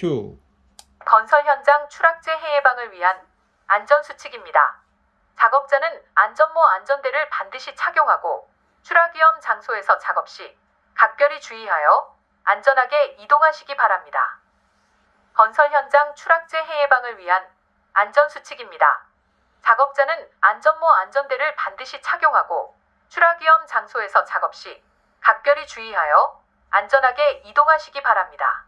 큐. 건설 현장 추락재 해 예방을 위한 안전수칙입니다. 작업자는 안전모 안전대를 반드시 착용하고 추락 위험 장소에서 작업 시 각별히 주의하여 안전하게 이동하시기 바랍니다. 건설 현장 추락재 해 예방을 위한 안전수칙입니다. 작업자는 안전모 안전대를 반드시 착용하고 추락 위험 장소에서 작업 시 각별히 주의하여 안전하게 이동하시기 바랍니다.